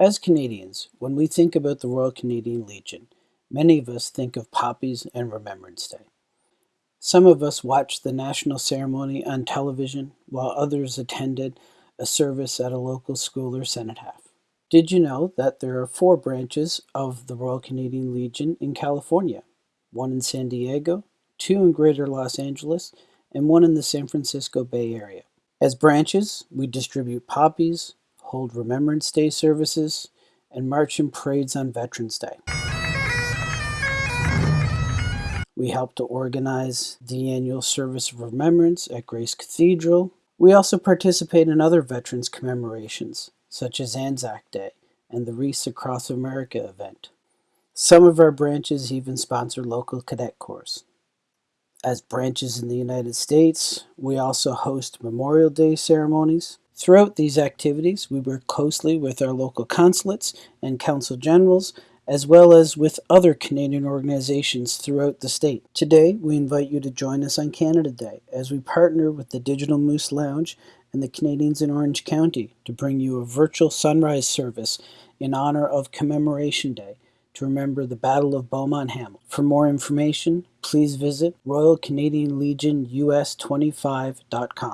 As Canadians, when we think about the Royal Canadian Legion, many of us think of poppies and Remembrance Day. Some of us watched the national ceremony on television, while others attended a service at a local school or cenotaph. Did you know that there are four branches of the Royal Canadian Legion in California? One in San Diego, two in Greater Los Angeles, and one in the San Francisco Bay Area. As branches, we distribute poppies, hold Remembrance Day services, and march in parades on Veterans Day. We help to organize the annual Service of Remembrance at Grace Cathedral. We also participate in other veterans commemorations, such as Anzac Day and the Wreaths Across America event. Some of our branches even sponsor local cadet corps. As branches in the United States, we also host Memorial Day ceremonies, Throughout these activities, we work closely with our local consulates and consul generals, as well as with other Canadian organizations throughout the state. Today, we invite you to join us on Canada Day as we partner with the Digital Moose Lounge and the Canadians in Orange County to bring you a virtual sunrise service in honor of Commemoration Day to remember the Battle of Beaumont Hamel. For more information, please visit RoyalCanadianLegionUS25.com.